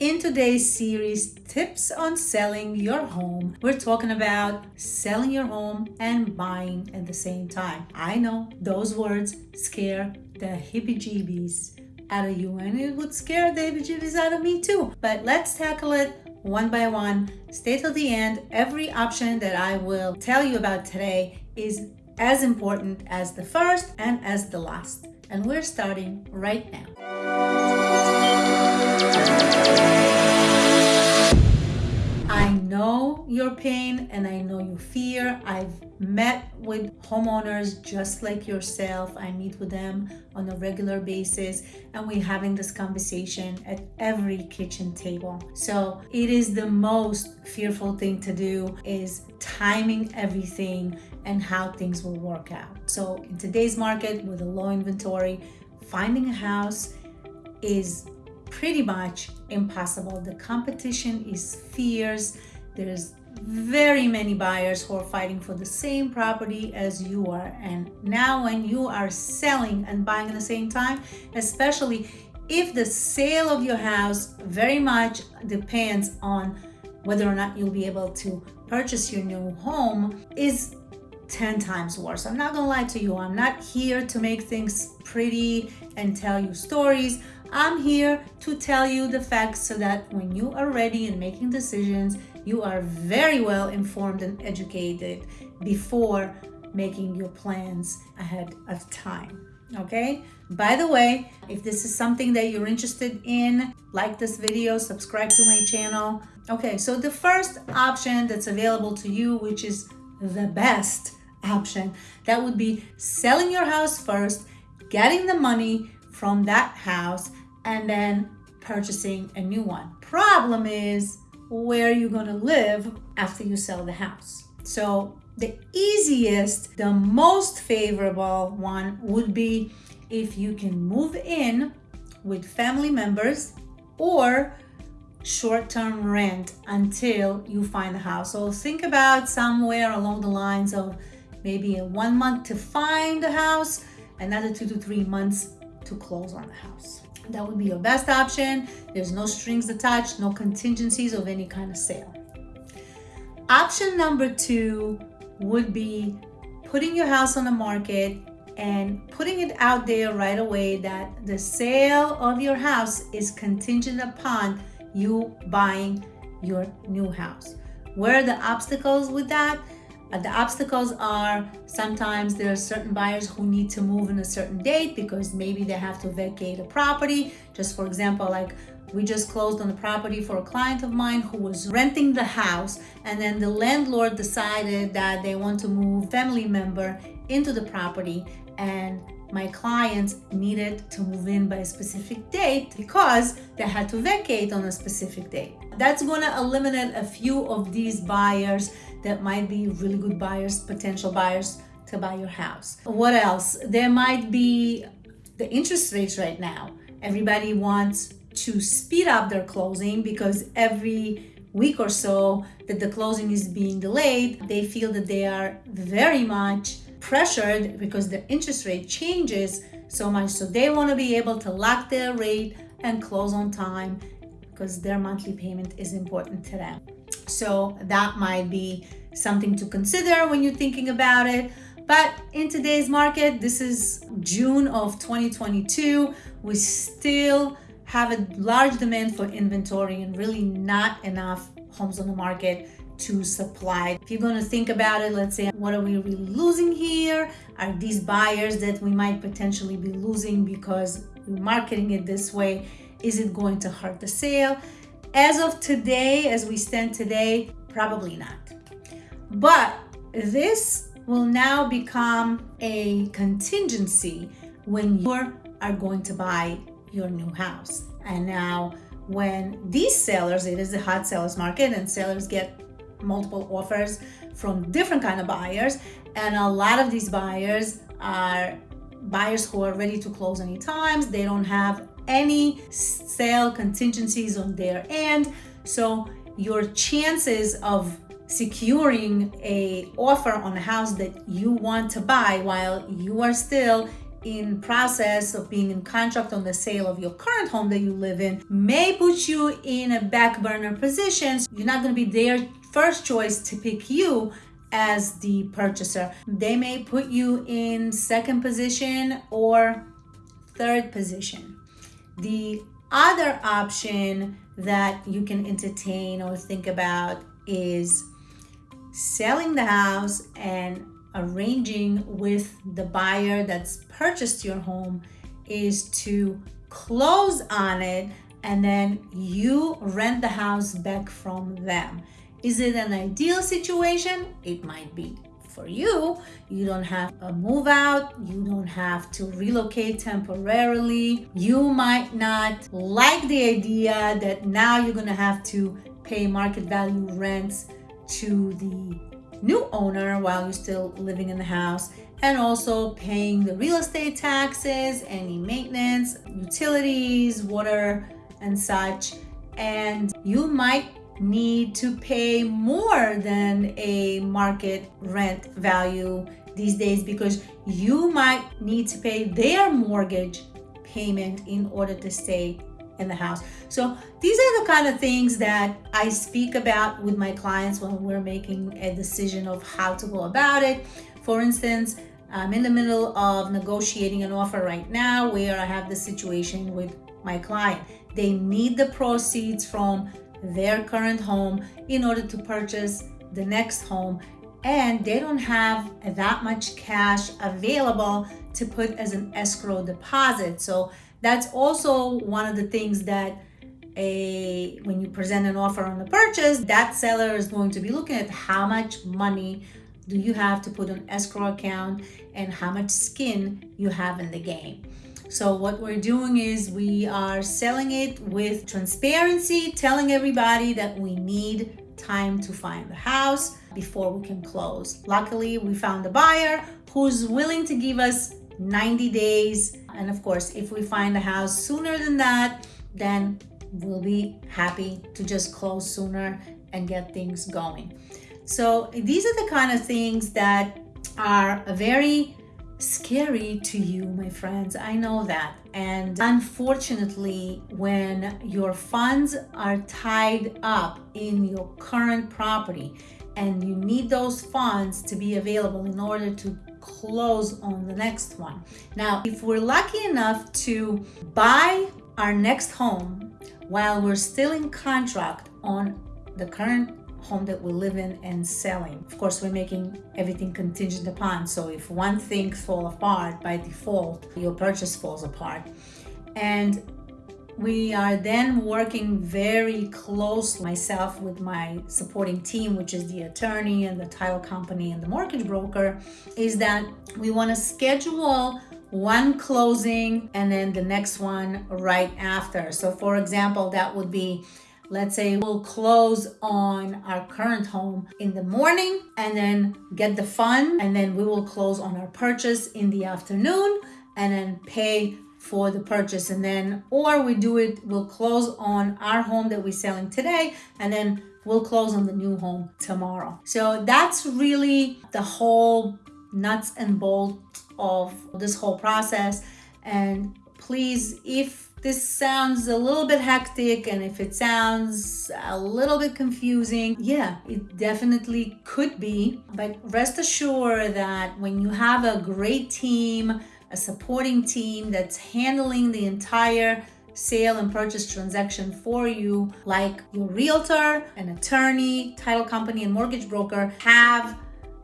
In today's series, Tips on Selling Your Home, we're talking about selling your home and buying at the same time. I know those words scare the hippie-jeebies out of you and it would scare the hippie-jeebies out of me too. But let's tackle it one by one. Stay till the end. Every option that I will tell you about today is as important as the first and as the last. And we're starting right now. I know your pain and I know your fear. I've met with homeowners just like yourself. I meet with them on a regular basis and we're having this conversation at every kitchen table. So it is the most fearful thing to do is timing everything and how things will work out. So in today's market with a low inventory, finding a house is pretty much impossible. The competition is fierce. There's very many buyers who are fighting for the same property as you are. And now when you are selling and buying at the same time, especially if the sale of your house very much depends on whether or not you'll be able to purchase your new home is 10 times worse. I'm not gonna lie to you. I'm not here to make things pretty and tell you stories. I'm here to tell you the facts so that when you are ready and making decisions, you are very well informed and educated before making your plans ahead of time. Okay. By the way, if this is something that you're interested in, like this video, subscribe to my channel. Okay, so the first option that's available to you, which is the best option, that would be selling your house first, getting the money from that house, and then purchasing a new one. Problem is where you're gonna live after you sell the house. So the easiest, the most favorable one would be if you can move in with family members or short-term rent until you find a house. So think about somewhere along the lines of maybe one month to find a house, another two to three months to close on the house. That would be your best option. There's no strings attached, no contingencies of any kind of sale. Option number two would be putting your house on the market and putting it out there right away that the sale of your house is contingent upon you buying your new house. Where are the obstacles with that? The obstacles are sometimes there are certain buyers who need to move in a certain date because maybe they have to vacate a property. Just for example, like we just closed on a property for a client of mine who was renting the house and then the landlord decided that they want to move family member into the property and my clients needed to move in by a specific date because they had to vacate on a specific date. That's going to eliminate a few of these buyers that might be really good buyers, potential buyers to buy your house. What else? There might be the interest rates right now. Everybody wants to speed up their closing because every week or so that the closing is being delayed, they feel that they are very much pressured because the interest rate changes so much. So they want to be able to lock their rate and close on time because their monthly payment is important to them. So that might be something to consider when you're thinking about it. But in today's market, this is June of 2022. We still have a large demand for inventory and really not enough homes on the market to supply. If you're going to think about it, let's say, what are we really losing here? Are these buyers that we might potentially be losing because we're marketing it this way? Is it going to hurt the sale? As of today, as we stand today, probably not. But this will now become a contingency when you are going to buy your new house. And now when these sellers, it is a hot sellers market and sellers get multiple offers from different kind of buyers and a lot of these buyers are buyers who are ready to close any times they don't have any sale contingencies on their end so your chances of securing a offer on a house that you want to buy while you are still in process of being in contract on the sale of your current home that you live in may put you in a back burner position. You're not going to be their first choice to pick you as the purchaser. They may put you in second position or third position. The other option that you can entertain or think about is selling the house and arranging with the buyer that's purchased your home is to close on it and then you rent the house back from them. Is it an ideal situation? It might be. For you, you don't have a move out, you don't have to relocate temporarily. You might not like the idea that now you're gonna have to pay market value rents to the new owner while you're still living in the house and also paying the real estate taxes, any maintenance, utilities, water, and such. And you might need to pay more than a market rent value these days because you might need to pay their mortgage payment in order to stay in the house. So these are the kind of things that I speak about with my clients when we're making a decision of how to go about it. For instance, I'm in the middle of negotiating an offer right now where I have the situation with my client. They need the proceeds from their current home in order to purchase the next home and they don't have that much cash available to put as an escrow deposit. So that's also one of the things that a when you present an offer on the purchase, that seller is going to be looking at how much money do you have to put on escrow account and how much skin you have in the game. So what we're doing is we are selling it with transparency, telling everybody that we need time to find the house before we can close. Luckily, we found a buyer who's willing to give us 90 days. And of course, if we find a house sooner than that, then we'll be happy to just close sooner and get things going. So these are the kind of things that are a very scary to you, my friends. I know that. And unfortunately, when your funds are tied up in your current property and you need those funds to be available in order to close on the next one. Now, if we're lucky enough to buy our next home while we're still in contract on the current home that we live in and selling. Of course, we're making everything contingent upon. So if one thing falls apart by default, your purchase falls apart. And we are then working very close myself with my supporting team which is the attorney and the title company and the mortgage broker is that we want to schedule one closing and then the next one right after so for example that would be let's say we'll close on our current home in the morning and then get the fund and then we will close on our purchase in the afternoon and then pay for the purchase. And then or we do it we'll close on our home that we're selling today and then we'll close on the new home tomorrow. So that's really the whole nuts and bolts of this whole process. And please if this sounds a little bit hectic and if it sounds a little bit confusing, yeah, it definitely could be. But rest assured that when you have a great team, a supporting team that's handling the entire sale and purchase transaction for you, like your realtor, an attorney, title company, and mortgage broker have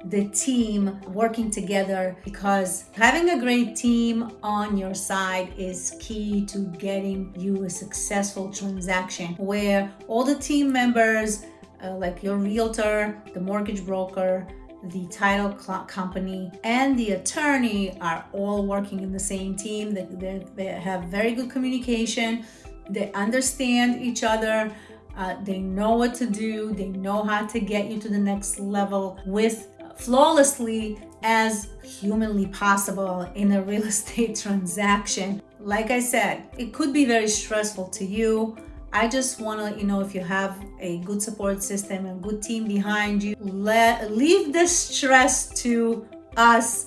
the team working together because having a great team on your side is key to getting you a successful transaction where all the team members uh, like your realtor the mortgage broker the title company and the attorney are all working in the same team. They, they, they have very good communication. They understand each other. Uh, they know what to do. They know how to get you to the next level with flawlessly as humanly possible in a real estate transaction. Like I said, it could be very stressful to you. I just want to let you know if you have a good support system and good team behind you, let leave the stress to us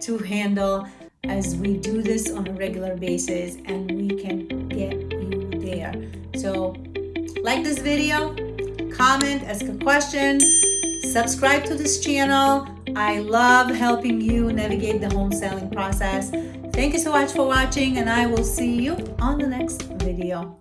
to handle. as we do this on a regular basis and we can get you there. So like this video, comment, ask a question, subscribe to this channel. I love helping you navigate the home selling process. Thank you so much for watching and I will see you on the next video.